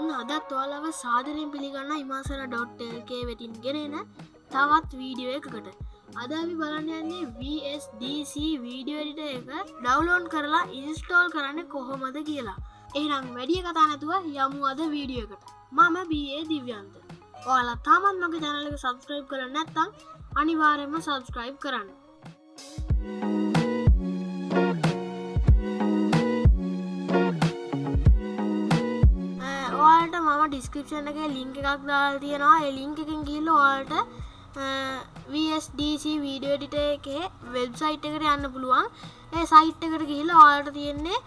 ඔන්න අදත් ඔයාලව සාධනයෙන් පිළිගන්න ඉමාසර ඩොට්ටල්කේ වෙටින් ගෙනෙන තවත් වීඩියෝ එකකට. අද අපි බලන්න යන්නේ VSDC වීඩියෝඩිට එක ඩවලෝන් කරලා ඉන්ස්ටෝල් කරන්න කොහොමද කියලා. එහනම් වැඩිය කතා නැතුව යමු අද වීඩියෝ එකට. මම බේ දිව්‍යන්ත. ඔයාලා තාමත් මගේ ජනලක සබස්ක්‍රයිබ් කර නැත්තං අනිවාරෙන්ම සබස්ක්‍රයිබ් කරන්න. ඔයාලට මම ඩිස්ක්‍රපෂන් එක ලිංක එකක් දාල් තියෙනවා. එලිංක එකින් ගිල්ල ඔයාලට VSDC වීඩියෝ ඩිට එකේ වෙබ්සයිට් එකට යන්න පුළුවන්. ඒ සයිට් එකට ගිහිල්ල ඔයාලට තියෙන්නේ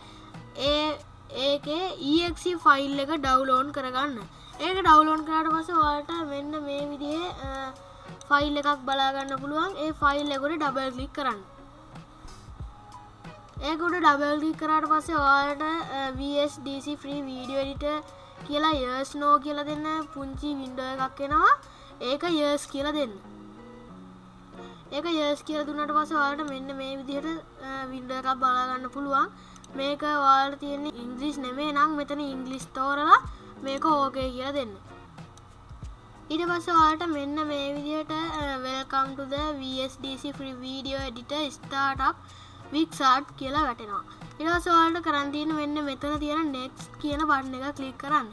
ඒ ඒකේ EXC ෆයිල් එක ඩවලෝන් කරගන්න. ඒක ඩවලෝන් කරට පස වාට මෙන්න මේ විදිහ ෆයිල් එකක් බලාගන්න පුළුවන්. ඒ ෆයිල් එකොට ඩබල් කලික් කරන්න. ඒකොට ඩබල්ලි කරට පස්සේ ඔයාට VSDC ෆ්‍රී වීඩියෝඩිට කියලා යස් නෝ කියල දෙන්න පුංචි වින්ඩෝ එකක් එෙනවා. ඒක යස් කියල දෙන්න. ඒක යස් කියල දුන්නට පස වාට මෙන්න මේ විදිහට වින්ඩ එකක් බලාගන්න පුළුවන්. මේක වාට තියෙන්නේ ඉංග්‍රිස් නෙමේ නම් මෙතන ඉංගලිස් තෝරලා මේක ඕකේ කිය දෙන්න. ඉට පස්ස වාට මෙන්න මේ විදිහට welcome to the VSDC free video editor ස්ටාටක් වික්සාට් කියලා වැටෙනවා. ඉටවසවාලට කරන්තියන මෙන්න මෙතන තියෙන නෙක්ස් කියන බන්න එක කලික් කරන්න.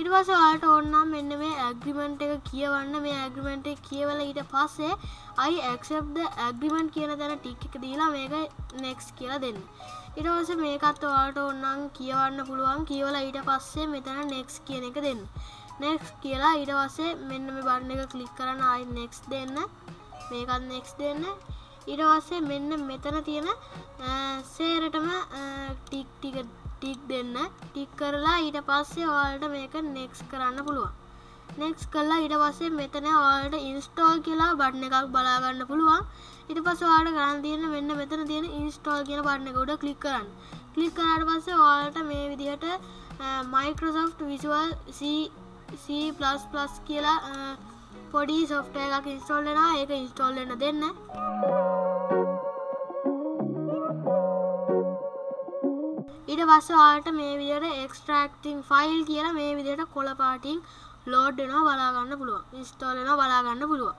ඉටවස වාට ඔන්නම් මෙන්න මේ ඇග්‍රිමෙන්ට් එක කියවන්න. මේ ඇග්‍රිමෙන්ට් කියවල ඊට පස්සේ අයි ඇක්සප්ද ඇග්‍රිමෙන්ට් කියන තැන ටික් එක දීලා මේක නෙක්ස් කියලා දෙන්න. ඉටවස මේකත් වාට ඔන්නම් කියවන්න පුළුවන්. කියවල ඊට පස්සේ මෙතන නෙක්ස් කියන එක දෙන්න. නෙක්ස් කියලා ඊට වස්සේ මෙන්න මේ බන්න එක කලික් කරන්න අයි නෙක්ස් දෙන්න. මේකත් නෙක්ස් දෙන්න. ඉරවස්සේ මෙන්න මෙතන තියෙන සේරටම ටික් ටික ටික් දෙන්න ටික් කරලා ඊට පස්සේ ඔයාලට මේක නෙක්ස් කරන්න පුළුවන්. නෙක්ස් කල්ලා ඉට පස්සේ මෙතන ඔයාලට ඉන්ස්ටෝල් කියලා බඩ්න එකක් බලාගන්න පුළුවන්. ඉට පස් වාට කරන්න තියෙන මෙන්න මෙතන තියෙන ඉන්ස්ටෝල් කියන බඩ්න ගොඩ කලික් කරන්න. කලික් කරට පස්සේ ඔයාලට මේ විදිහට මයිකෝසොෆ්ට් විසුවල් C++ කියලා පොඩි සොෆ්ටය එකක් ඉන්ස්ටෝල්ලෙන ඒක ඉන්ස්ටෝල්ලන්න දෙන්න. ඉට පස්සවාට මේ විදියට එක්ස්ට්‍රක්ටිං ෆයිල් කියලා මේ විදියට කොළ පාටිං ලෝඩ්නවා බලාගන්න පුළුවන්. ඉස්ටෝලන බලාගන්න පුළුවන්.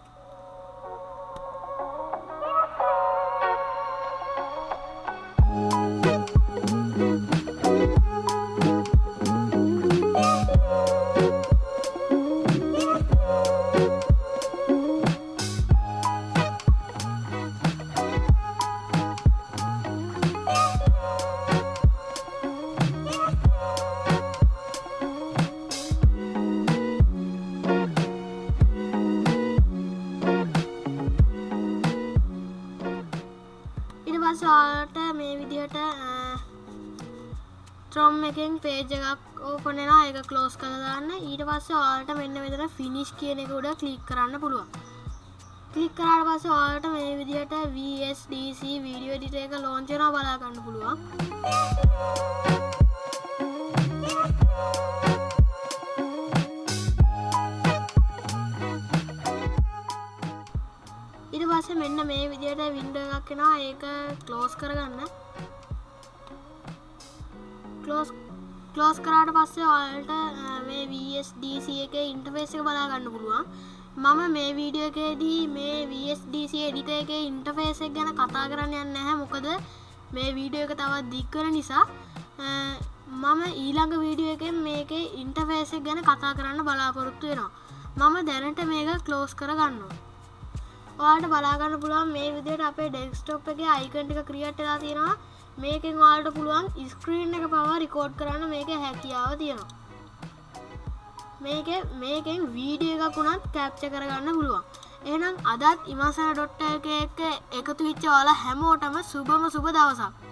පස්සවාට මේ විදිහට ත්‍රොම් එකෙන් පේජ එකක් ඕපනෙලා එක කලෝස් කළදාන්න ඊට පස්ස වාලට මෙන්න මෙතන ෆිනිශ් කියන එක උඩ කලික් කරන්න පුළුවන්. කලික් කරට පස්ස වාලට මේ විදිහට VSDC වීඩියෝ ඩිට එක ලෝංචන බලාගන්න පුළුවන්. මෙන්න මේ විදියට වින්ඩ එකක් කෙනා ඒක කලෝස් කරගන්න. කලෝස් කලෝස් කරාට පස්සේ ඔයාලට මේ VSDC එක ඉන්ටෆේස් එක බලාගන්න පුළුවන්. මම මේ වීඩියෝ එකේදී මේ VSDC එඩිට එක ඉන්ටෆේස් එක ගැන කතා කරන්න යන්න නැහැ. මොකද මේ වීඩියෝ එක තවත් දික්කර නිසා මම ඊළඟ වීඩියෝ එක මේක ඉන්ටෆේස් එක ගැන කතා කරන්න බලාපොරොත්තු වෙනවා. මම දැනට මේක කලෝස් කරගන්නවා. ඔයාට බලාගන්න පුළුවන් මේ විදියට අපේ ඩෙක්ස්ටොප් එක අයිකන්ටික ක්‍රියට්ලා තියෙනවා. මේකෙන් වාලට පුළුවන් ස්ක්‍රීන් එක පවා රිකෝඩ් කරන්න මේක හැකියාව තියෙනවා. මේක මේකෙන් වීඩිය එකක් වුණත් කැප්ච කරගන්න පුළුවන්. එනම් අදත් ඉමසන ඩොට්ට එක එක එකතු විච්ච වාලා හැමෝටම සුබම සුබ දවසක්.